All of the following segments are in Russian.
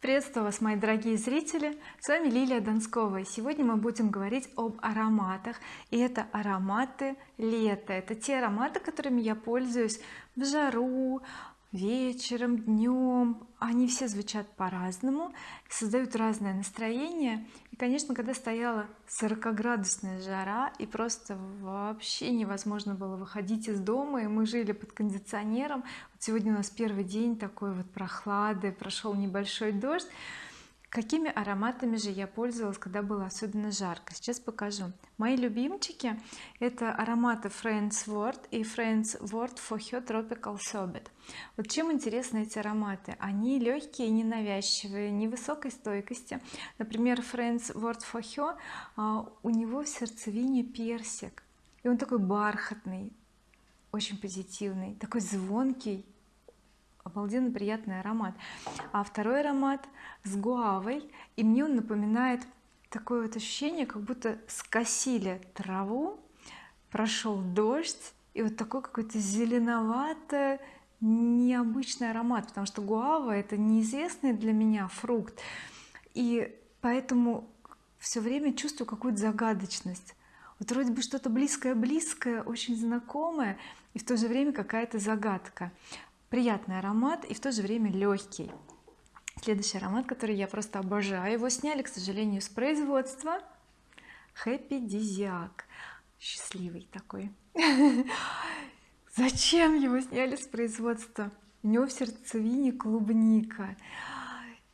приветствую вас мои дорогие зрители. С вами Лилия Донскова и сегодня мы будем говорить об ароматах. И это ароматы лета. Это те ароматы которыми я пользуюсь в жару вечером днем они все звучат по-разному создают разное настроение. И конечно когда стояла 40 градусная жара и просто вообще невозможно было выходить из дома и мы жили под кондиционером. Вот сегодня у нас первый день такой вот прохлады прошел небольшой дождь какими ароматами же я пользовалась когда было особенно жарко? Сейчас покажу. Мои любимчики это ароматы Friends Word и Friends Word for Her Tropical Sorbet. Вот чем интересны эти ароматы? Они легкие ненавязчивые невысокой стойкости. Например Friends Word for Her а, у него в сердцевине персик. И он такой бархатный очень позитивный такой звонкий обалденно приятный аромат. А второй аромат с гуавой и мне он напоминает такое вот ощущение как будто скосили траву прошел дождь и вот такой какой-то зеленоватый необычный аромат потому что гуава это неизвестный для меня фрукт. И поэтому все время чувствую какую-то загадочность. Вот вроде бы что-то близкое близкое очень знакомое и в то же время какая-то загадка приятный аромат и в то же время легкий следующий аромат который я просто обожаю. Его сняли к сожалению с производства Happy Disiac. Счастливый такой. Зачем его сняли с производства? У него в сердцевине клубника.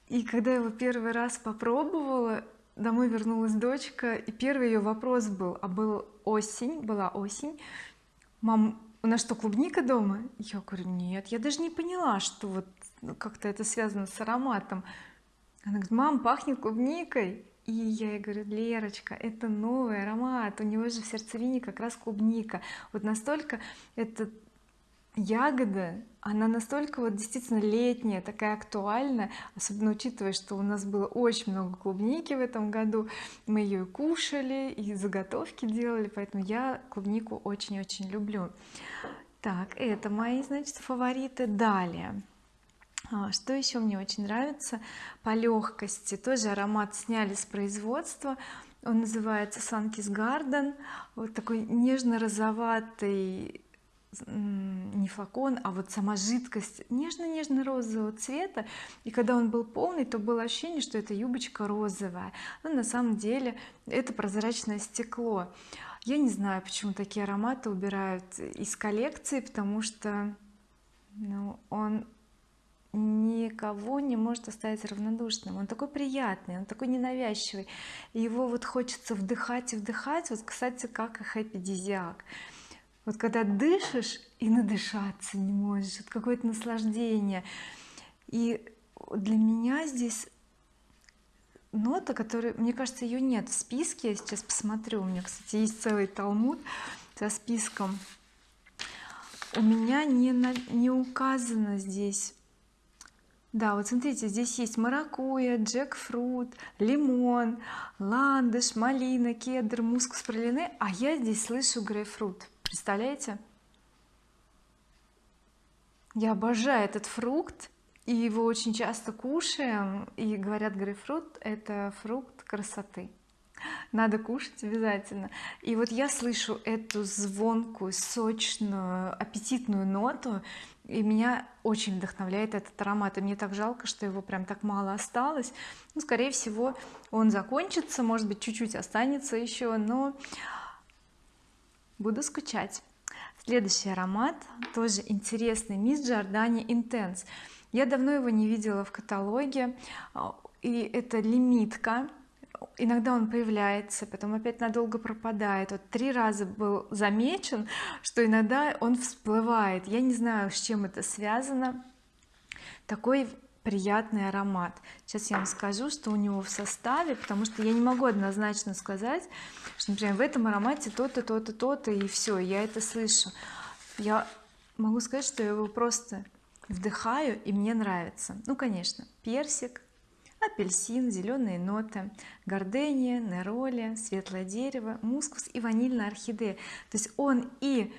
И когда его первый раз попробовала домой вернулась дочка и первый ее вопрос был а был осень была осень. Мам у нас что клубника дома? Я говорю нет я даже не поняла что вот как-то это связано с ароматом она говорит мам пахнет клубникой и я ей говорю Лерочка это новый аромат у него же в сердцевине как раз клубника вот настолько это ягода она настолько вот действительно летняя такая актуальная особенно учитывая что у нас было очень много клубники в этом году. Мы ее кушали и заготовки делали поэтому я клубнику очень-очень люблю. Так это мои значит фавориты. Далее. А, что еще мне очень нравится? По легкости тоже аромат сняли с производства. Он называется Sunkiss Garden. Вот такой нежно-розоватый не флакон а вот сама жидкость нежно-нежно-розового цвета. И когда он был полный то было ощущение что это юбочка розовая. Но на самом деле это прозрачное стекло. Я не знаю почему такие ароматы убирают из коллекции потому что ну, он никого не может оставить равнодушным. Он такой приятный он такой ненавязчивый. Его вот хочется вдыхать и вдыхать. Вот кстати как и Happy Disiac вот когда дышишь и надышаться не можешь это какое-то наслаждение. И для меня здесь нота которая мне кажется ее нет в списке. Я сейчас посмотрю. У меня кстати есть целый талмуд со списком. У меня не, на, не указано здесь. Да вот смотрите здесь есть маракуйя джекфрут лимон ландыш малина кедр мускус пролине а я здесь слышу грейпфрут представляете? Я обожаю этот фрукт и его очень часто кушаем и говорят грейпфрут это фрукт красоты. Надо кушать обязательно. И вот я слышу эту звонкую сочную аппетитную ноту и меня очень вдохновляет этот аромат. И мне так жалко что его прям так мало осталось. Ну скорее всего он закончится может быть чуть-чуть останется еще но буду скучать. Следующий аромат тоже интересный мисс Giordani Intense. Я давно его не видела в каталоге и это лимитка. Иногда он появляется потом опять надолго пропадает. Вот три раза был замечен что иногда он всплывает. Я не знаю с чем это связано. Такой приятный аромат. Сейчас я вам скажу что у него в составе потому что я не могу однозначно сказать что например в этом аромате то-то то-то то-то и все я это слышу. Я могу сказать что я его просто вдыхаю и мне нравится. Ну конечно персик апельсин зеленые ноты гордения нероли светлое дерево мускус и ванильная орхидея. То есть он и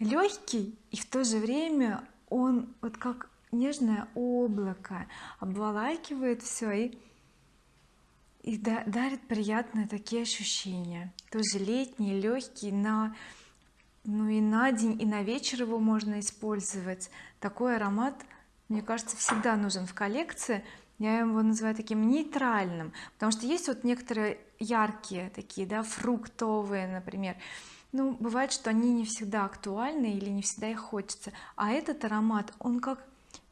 легкий и в то же время он вот как нежное облако обволакивает все и и дарит приятные такие ощущения. Тоже летние легкие на ну и на день и на вечер его можно использовать. Такой аромат мне кажется всегда нужен в коллекции. Я его называю таким нейтральным потому что есть вот некоторые яркие такие да фруктовые например. Ну бывает что они не всегда актуальны или не всегда их хочется. А этот аромат он как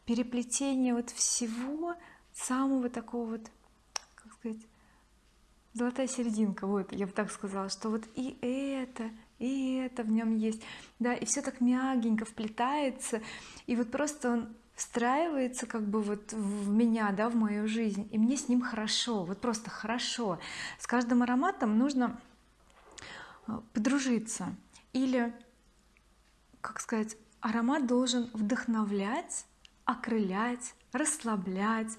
переплетение вот всего самого такого вот как сказать золотая серединка вот я бы так сказала что вот и это и это в нем есть. Да и все так мягенько вплетается и вот просто он встраивается как бы вот в меня да в мою жизнь и мне с ним хорошо вот просто хорошо. С каждым ароматом нужно а, подружиться. Или как сказать аромат должен вдохновлять окрылять расслаблять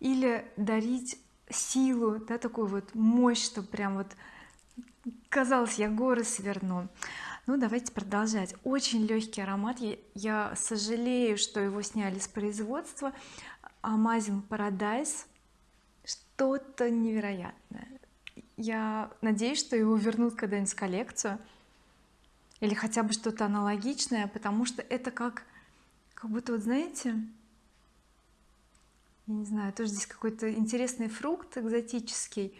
или дарить силу да такую вот мощь чтобы прям вот казалось я горы сверну. Ну давайте продолжать. Очень легкий аромат. Я, я сожалею что его сняли с производства. Amazing Paradise. Что-то невероятное. Я надеюсь что его вернут когда-нибудь в коллекцию. Или хотя бы что-то аналогичное потому что это как как будто вот знаете я не знаю тоже здесь какой-то интересный фрукт экзотический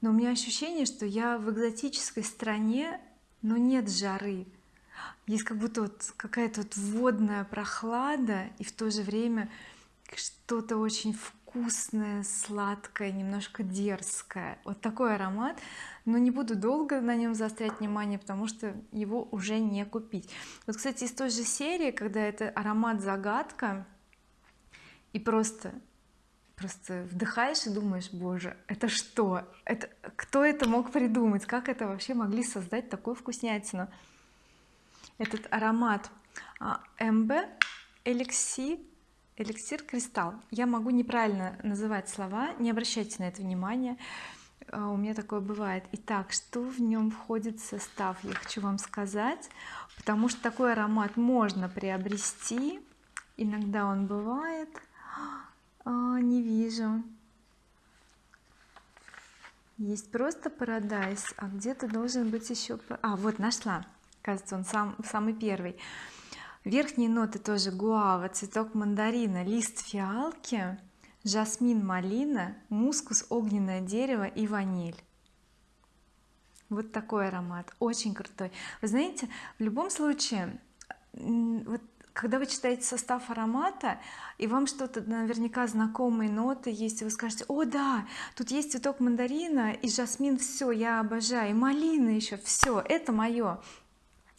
но у меня ощущение что я в экзотической стране но нет жары. Есть как будто вот какая-то вот водная прохлада и в то же время что-то очень вкусное сладкое немножко дерзкое. Вот такой аромат. Но не буду долго на нем заострять внимание потому что его уже не купить. Вот кстати из той же серии когда это аромат загадка и просто просто вдыхаешь и думаешь боже это что? Это кто это мог придумать? Как это вообще могли создать такую вкуснятину? Этот аромат МБ эликси эликсир кристалл. Я могу неправильно называть слова не обращайте на это внимание а, у меня такое бывает. Итак что в нем входит в состав? Я хочу вам сказать потому что такой аромат можно приобрести. Иногда он бывает. А, не вижу. Есть просто парадайз а где-то должен быть еще а вот нашла. Кажется он сам самый первый верхние ноты тоже гуава цветок мандарина лист фиалки жасмин малина мускус огненное дерево и ваниль. Вот такой аромат очень крутой. Вы знаете в любом случае вот когда вы читаете состав аромата и вам что-то наверняка знакомые ноты есть и вы скажете о да тут есть цветок мандарина и жасмин все я обожаю и малина еще все это мое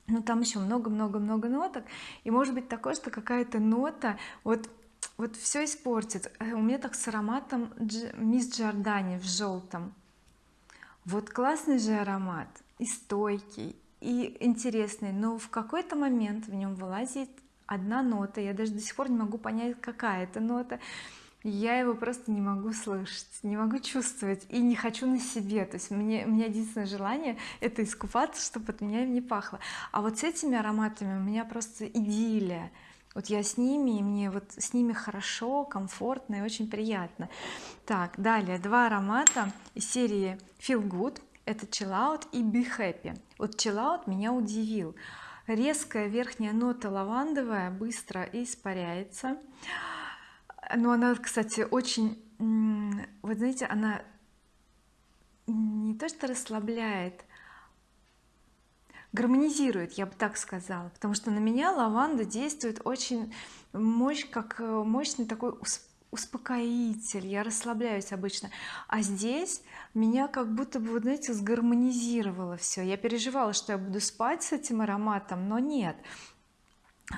но там еще много-много-много ноток. И может быть такое что какая-то нота вот вот все испортит. Э, у меня так с ароматом мисс Джордани в желтом вот классный же аромат и стойкий и интересный но в какой-то момент в нем вылазит одна нота. Я даже до сих пор не могу понять какая это нота я его просто не могу слышать не могу чувствовать и не хочу на себе. То есть мне у меня единственное желание это искупаться чтобы от меня не пахло. А вот с этими ароматами у меня просто идиллия. Вот я с ними и мне вот с ними хорошо комфортно и очень приятно. Так далее. Два аромата из серии feel good. Это chill out и be happy. Вот chill out меня удивил. Резкая верхняя нота лавандовая быстро испаряется но она кстати очень вот знаете она не то что расслабляет гармонизирует я бы так сказала потому что на меня лаванда действует очень мощь как э, мощный такой успокоитель я расслабляюсь обычно. А здесь меня как будто бы вот знаете сгармонизировало все я переживала что я буду спать с этим ароматом но нет.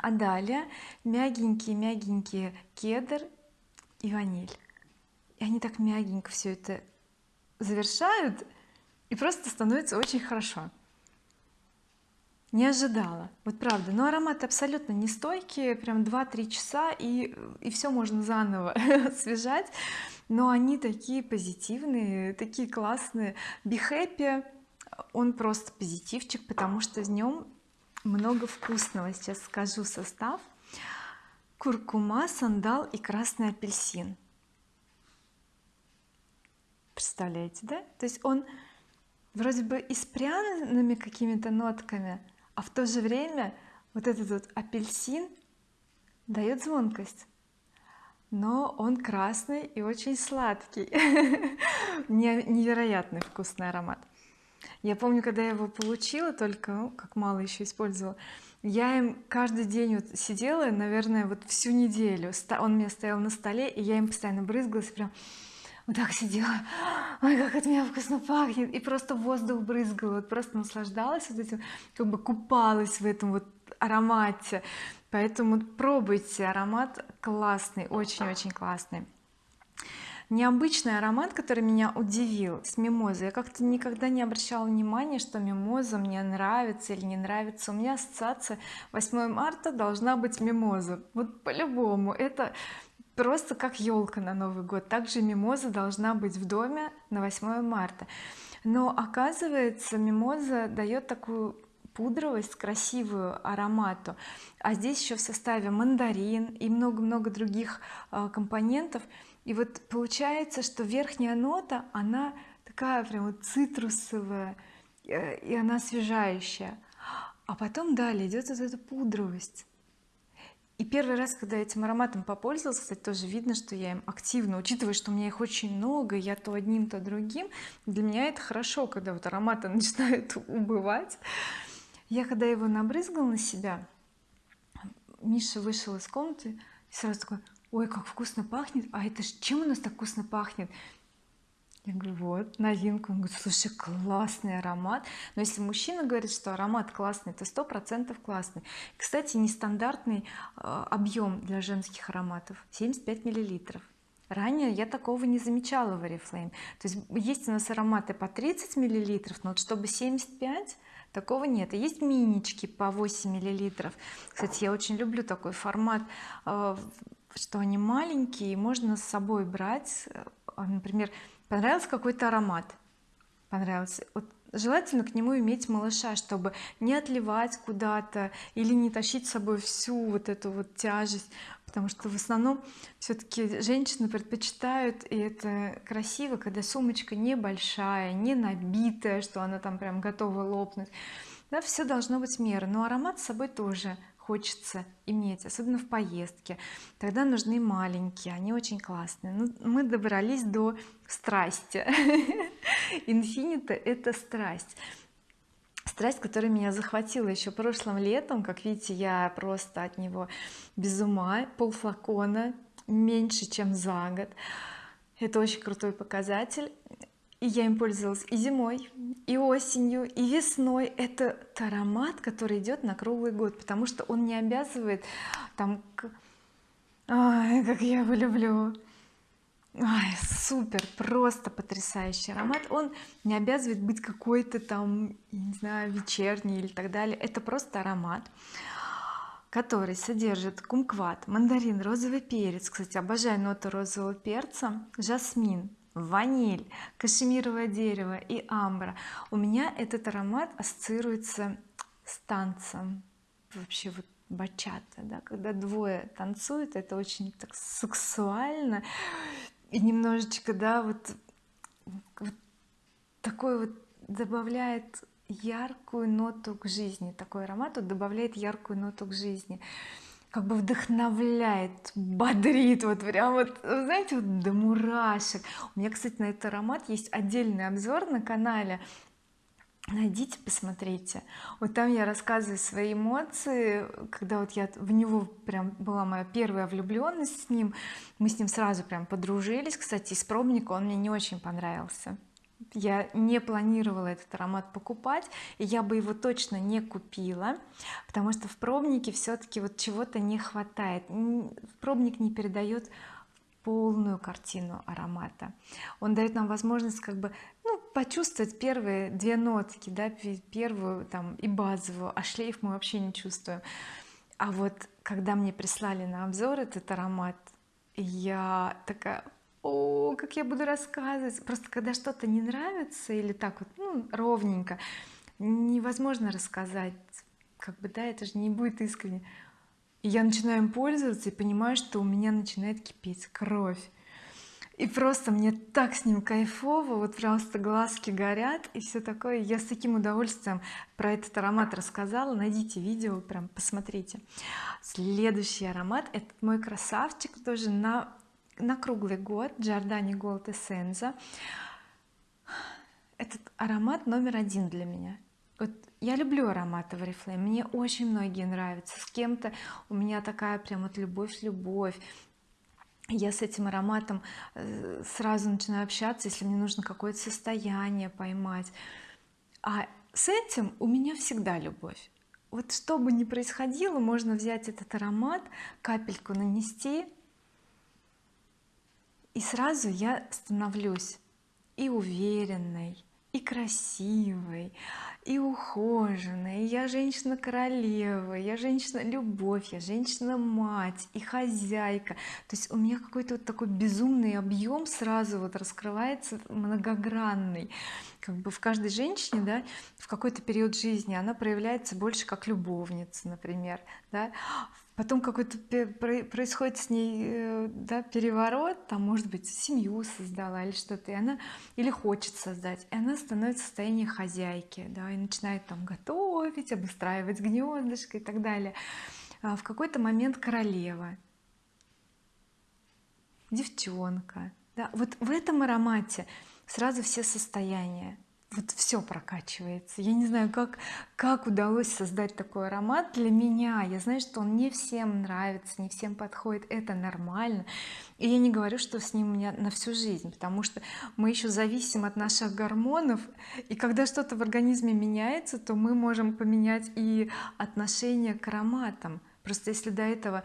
А далее мягенькие мягенькие кедр и ваниль. И они так мягенько все это завершают и просто становится очень хорошо. Не ожидала. Вот правда но ароматы абсолютно не стойкие прям 2-3 часа и и все можно заново освежать но они такие позитивные такие классные. Be happy он просто позитивчик потому что в нем много вкусного. Сейчас скажу состав куркума сандал и красный апельсин. Представляете да? То есть он вроде бы и с пряными какими-то нотками а в то же время вот этот вот апельсин дает звонкость. Но он красный и очень сладкий. Невероятный вкусный аромат. Я помню когда я его получила только ну, как мало еще использовала я им каждый день вот сидела наверное вот всю неделю. Он меня стоял на столе и я им постоянно брызгалась прям вот так сидела. Ой как от меня вкусно пахнет. И просто воздух брызгала вот просто наслаждалась вот этим как бы купалась в этом вот аромате. Поэтому пробуйте аромат классный очень-очень классный необычный аромат который меня удивил с мимозой. Я как-то никогда не обращала внимания что мимоза мне нравится или не нравится. У меня ассоциация 8 марта должна быть мимоза. Вот по-любому. Это просто как елка на Новый год. Также мимоза должна быть в доме на 8 марта. Но оказывается мимоза дает такую пудровость красивую аромату. А здесь еще в составе мандарин и много-много других э, компонентов и вот получается что верхняя нота она такая прям вот цитрусовая э, и она освежающая. А потом далее идет вот эта пудровость. И первый раз когда этим ароматом попользовалась кстати тоже видно что я им активно учитывая что у меня их очень много я то одним то другим. Для меня это хорошо когда вот ароматы начинают убывать. Я когда его набрызгала на себя Миша вышел из комнаты и сразу такой ой как вкусно пахнет! А это ж чем у нас так вкусно пахнет? Я говорю вот новинка он говорит слушай классный аромат но если мужчина говорит что аромат классный то сто процентов классный. Кстати нестандартный э, объем для женских ароматов 75 миллилитров. Ранее я такого не замечала в oriflame. То есть есть у нас ароматы по 30 миллилитров но вот чтобы 75 такого нет. Есть минички по 8 миллилитров. Кстати я очень люблю такой формат э, что они маленькие можно с собой брать э, например понравился какой-то аромат понравился вот желательно к нему иметь малыша чтобы не отливать куда-то или не тащить с собой всю вот эту вот тяжесть потому что в основном все-таки женщины предпочитают и это красиво когда сумочка небольшая не набитая что она там прям готова лопнуть. Да, все должно быть мера но аромат с собой тоже хочется иметь особенно в поездке. Тогда нужны маленькие они очень классные. Ну, мы добрались до страсти. Инфинита это страсть. Страсть которая меня захватила еще прошлым летом. Как видите я просто от него без ума полфлакона меньше чем за год. Это очень крутой показатель и я им пользовалась и зимой и осенью и весной. Это аромат который идет на круглый год потому что он не обязывает там Ой, как я его люблю. Ой, супер просто потрясающий аромат. Он не обязывает быть какой-то там не знаю вечерний или так далее. Это просто аромат который содержит кумкват мандарин розовый перец. Кстати обожаю ноту розового перца. Жасмин ваниль кашемировое дерево и амбра. У меня этот аромат ассоциируется с танцем. Вообще вот бачата да когда двое танцуют это очень так сексуально. И немножечко да вот, вот такой вот добавляет яркую ноту к жизни такой аромат вот добавляет яркую ноту к жизни как бы вдохновляет бодрит вот прям вот знаете вот до мурашек. У меня кстати на этот аромат есть отдельный обзор на канале. Найдите посмотрите. Вот там я рассказываю свои эмоции когда вот я в него прям была моя первая влюбленность с ним. Мы с ним сразу прям подружились кстати из пробника он мне не очень понравился я не планировала этот аромат покупать и я бы его точно не купила потому что в пробнике все-таки вот чего-то не хватает. Пробник не передает полную картину аромата. Он дает нам возможность как бы ну почувствовать первые две нотки да первую там и базовую а шлейф мы вообще не чувствуем. А вот когда мне прислали на обзор этот аромат я такая о как я буду рассказывать? Просто когда что-то не нравится или так вот ну, ровненько невозможно рассказать. Как бы да это же не будет искренне. И я начинаю им пользоваться и понимаю что у меня начинает кипеть кровь. И просто мне так с ним кайфово вот просто глазки горят и все такое. Я с таким удовольствием про этот аромат рассказала. Найдите видео прям посмотрите. Следующий аромат этот мой красавчик тоже на на круглый год Giordani Gold Essenza. Этот аромат номер один для меня. Вот я люблю ароматы в Oriflame мне очень многие нравятся. С кем-то у меня такая прям вот любовь-любовь я с этим ароматом э, сразу начинаю общаться если мне нужно какое-то состояние поймать. А с этим у меня всегда любовь. Вот что бы ни происходило можно взять этот аромат капельку нанести и сразу я становлюсь и уверенной и красивой и ухоженная, и я женщина королева я женщина любовь я женщина мать и хозяйка. То есть у меня какой-то вот такой безумный объем сразу вот раскрывается многогранный как бы в каждой женщине да в какой-то период жизни она проявляется больше как любовница например да. Потом какой-то происходит с ней э, да, переворот там может быть семью создала или что-то и она или хочет создать и она становится в состоянии хозяйки да и начинает там готовить обустраивать гнездышко и так далее. А в какой-то момент королева девчонка да. Вот в этом аромате сразу все состояния. Вот все прокачивается. Я не знаю как как удалось создать такой аромат для меня. Я знаю что он не всем нравится не всем подходит это нормально. И я не говорю что с ним у меня на всю жизнь потому что мы еще зависим от наших гормонов и когда что-то в организме меняется то мы можем поменять и отношение к ароматам. Просто если до этого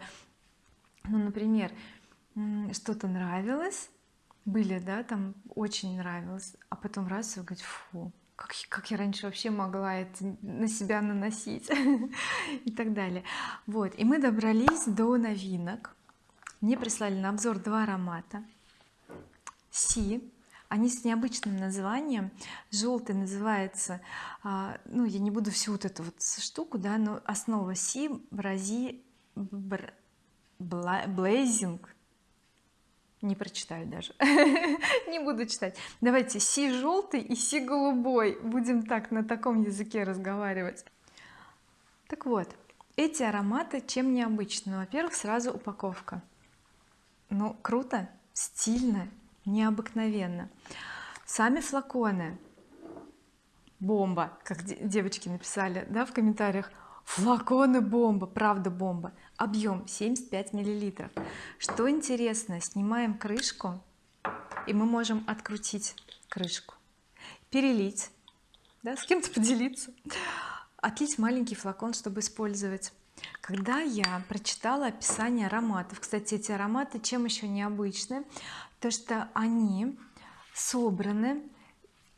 ну например что-то нравилось были да там очень нравилось а потом раз и говорить фу как, как я раньше вообще могла это на себя наносить? И так далее. Вот и мы добрались до новинок. Мне прислали на обзор два аромата. Си. Они с необычным названием. Желтый называется а, ну я не буду всю вот эту вот штуку да но основа Си Брази Блейзинг не прочитаю даже. Не буду читать. Давайте си желтый и си голубой будем так на таком языке разговаривать. Так вот эти ароматы чем необычны? Во-первых сразу упаковка. Ну круто стильно необыкновенно. Сами флаконы. Бомба как девочки написали да в комментариях флаконы бомба правда бомба. Объем 75 миллилитров. Что интересно снимаем крышку и мы можем открутить крышку. Перелить да, с кем-то поделиться. Отлить маленький флакон чтобы использовать. Когда я прочитала описание ароматов кстати эти ароматы чем еще необычны? То что они собраны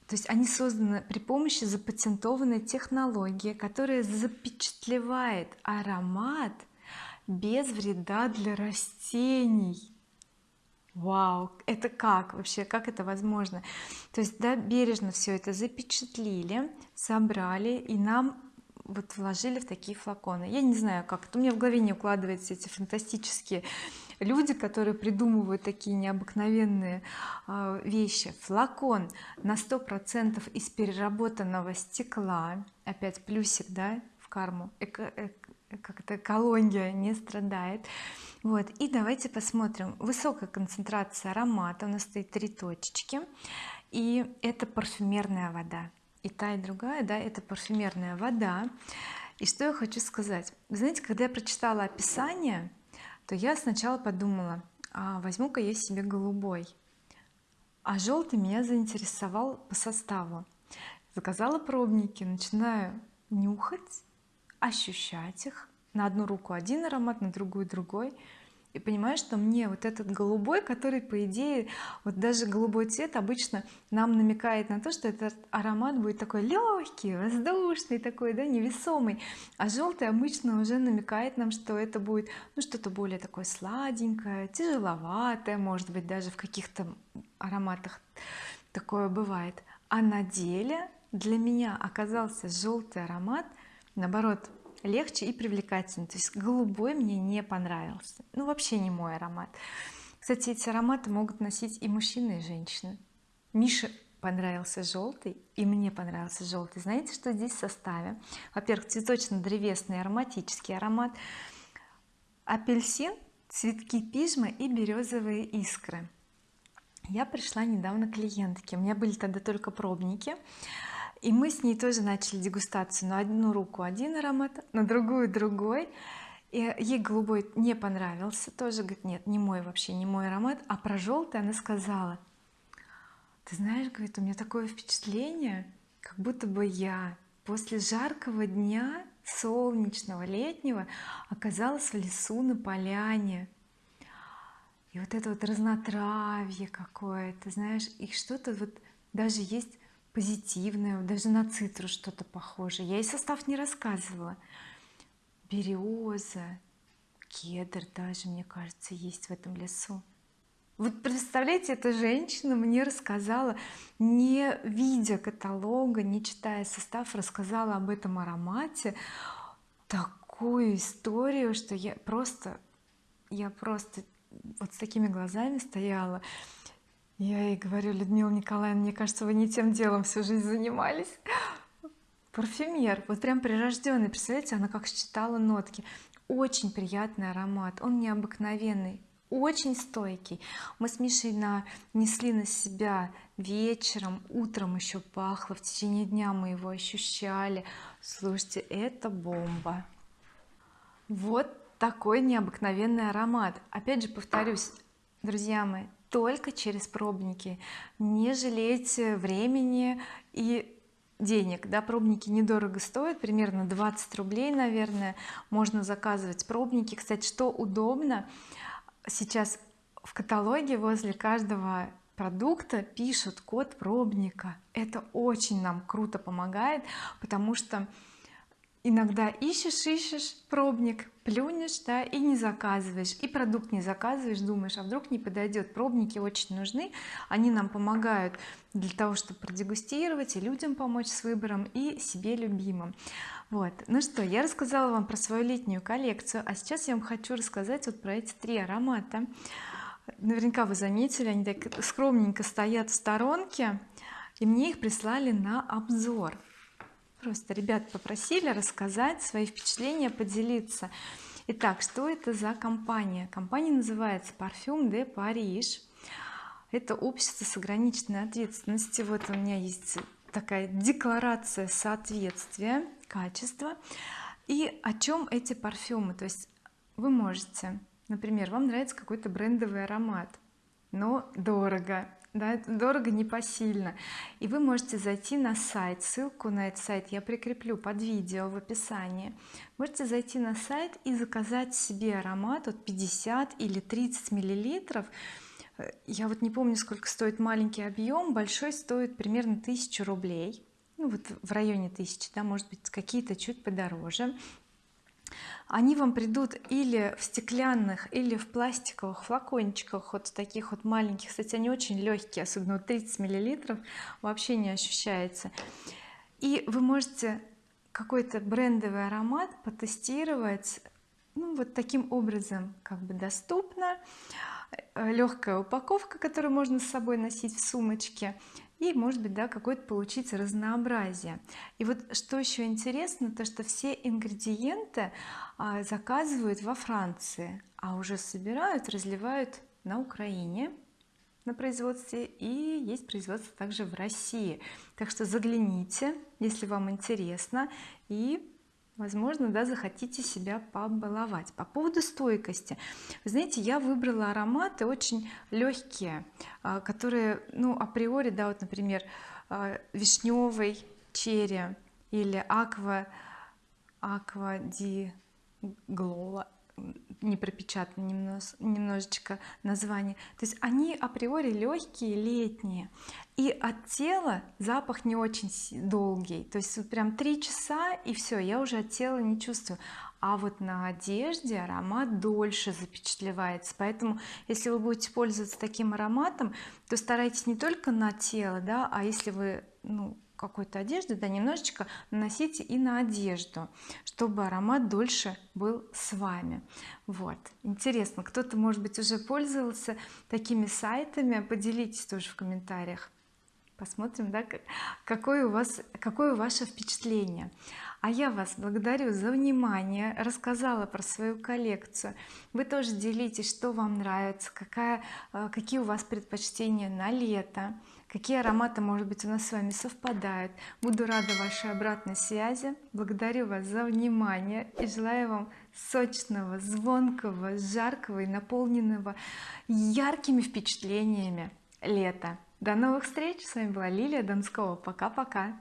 то есть они созданы при помощи запатентованной технологии которая запечатлевает аромат без вреда для растений. Вау это как вообще? Как это возможно? То есть да бережно все это запечатлили собрали и нам вот вложили в такие флаконы. Я не знаю как это у меня в голове не укладываются эти фантастические люди которые придумывают такие необыкновенные э, вещи. Флакон на сто процентов из переработанного стекла. Опять плюсик да в карму. Эко, эко, как это экология не страдает. Вот и давайте посмотрим. Высокая концентрация аромата. У нас стоит три точечки. И это парфюмерная вода. И та и другая да это парфюмерная вода. И что я хочу сказать? Знаете когда я прочитала описание то я сначала подумала а возьму-ка я себе голубой а желтый меня заинтересовал по составу. Заказала пробники начинаю нюхать ощущать их. На одну руку один аромат на другую другой и понимаю что мне вот этот голубой который по идее вот даже голубой цвет обычно нам намекает на то что этот аромат будет такой легкий воздушный такой да невесомый а желтый обычно уже намекает нам что это будет ну что-то более такое сладенькое тяжеловатое может быть даже в каких-то ароматах такое бывает. А на деле для меня оказался желтый аромат наоборот легче и привлекательный то есть голубой мне не понравился. Ну вообще не мой аромат. Кстати эти ароматы могут носить и мужчины и женщины. Мише понравился желтый и мне понравился желтый знаете что здесь в составе? Во-первых цветочно-древесный ароматический аромат апельсин цветки пижма и березовые искры. Я пришла недавно клиентке. У меня были тогда только пробники и мы с ней тоже начали дегустацию на одну руку один аромат на другую другой. И ей голубой не понравился тоже говорит нет не мой вообще не мой аромат а про желтый она сказала ты знаешь говорит у меня такое впечатление как будто бы я после жаркого дня солнечного летнего оказалась в лесу на поляне и вот это вот разнотравье какое-то знаешь и что-то вот даже есть позитивное даже на цитрус что-то похоже я и состав не рассказывала. Береза кедр даже мне кажется есть в этом лесу. Вот представляете эта женщина мне рассказала не видя каталога не читая состав рассказала об этом аромате такую историю что я просто я просто вот с такими глазами стояла я ей говорю Людмила Николаевна мне кажется вы не тем делом всю жизнь занимались. Парфюмер вот прям прирожденный представляете она как считала нотки. Очень приятный аромат он необыкновенный очень стойкий. Мы с Мишей нанесли на себя вечером утром еще пахло в течение дня мы его ощущали. Слушайте это бомба. Вот такой необыкновенный аромат. Опять же повторюсь друзья мои только через пробники. Не жалейте времени и денег да пробники недорого стоят примерно 20 рублей наверное можно заказывать пробники. Кстати что удобно сейчас в каталоге возле каждого продукта пишут код пробника. Это очень нам круто помогает потому что иногда ищешь ищешь пробник плюнешь да и не заказываешь и продукт не заказываешь думаешь а вдруг не подойдет пробники очень нужны они нам помогают для того чтобы продегустировать и людям помочь с выбором и себе любимым. Вот. Ну что я рассказала вам про свою летнюю коллекцию а сейчас я вам хочу рассказать вот про эти три аромата. Наверняка вы заметили они так скромненько стоят в сторонке и мне их прислали на обзор просто ребят попросили рассказать свои впечатления поделиться. Итак что это за компания? Компания называется Parfum de Paris это общество с ограниченной ответственностью. Вот у меня есть такая декларация соответствия качества. И о чем эти парфюмы? То есть вы можете например вам нравится какой-то брендовый аромат но дорого да, дорого непосильно. И вы можете зайти на сайт ссылку на этот сайт я прикреплю под видео в описании. Можете зайти на сайт и заказать себе аромат от 50 или 30 миллилитров. Э, я вот не помню сколько стоит маленький объем большой стоит примерно 1000 рублей. Ну вот в районе 1000 да может быть какие-то чуть подороже они вам придут или в стеклянных или в пластиковых флакончиках вот таких вот маленьких. Кстати они очень легкие особенно вот 30 миллилитров вообще не ощущается. И вы можете какой-то брендовый аромат потестировать ну, вот таким образом как бы доступно. Э, легкая упаковка которую можно с собой носить в сумочке и может быть да какое-то получить разнообразие. И вот что еще интересно то что все ингредиенты а, заказывают во Франции а уже собирают разливают на Украине на производстве и есть производство также в России. Так что загляните если вам интересно и возможно да захотите себя побаловать. По поводу стойкости. Вы знаете я выбрала ароматы очень легкие а, которые ну априори да вот например а, вишневый черри или аква аква ди глола не пропечатано немножко, немножечко название то есть они априори легкие летние. И от тела запах не очень долгий. То есть вот прям три часа и все я уже от тела не чувствую. А вот на одежде аромат дольше запечатлевается. Поэтому если вы будете пользоваться таким ароматом то старайтесь не только на тело да а если вы ну какой-то одежды да немножечко наносите и на одежду чтобы аромат дольше был с вами. Вот. Интересно кто-то может быть уже пользовался такими сайтами? Поделитесь тоже в комментариях. Посмотрим да какое у вас какое ваше впечатление. А я вас благодарю за внимание рассказала про свою коллекцию. Вы тоже делитесь что вам нравится какая э, какие у вас предпочтения на лето какие ароматы может быть у нас с вами совпадают? Буду рада вашей обратной связи. Благодарю вас за внимание и желаю вам сочного звонкого жаркого и наполненного яркими впечатлениями лета. До новых встреч! С вами была Лилия Донского. Пока-пока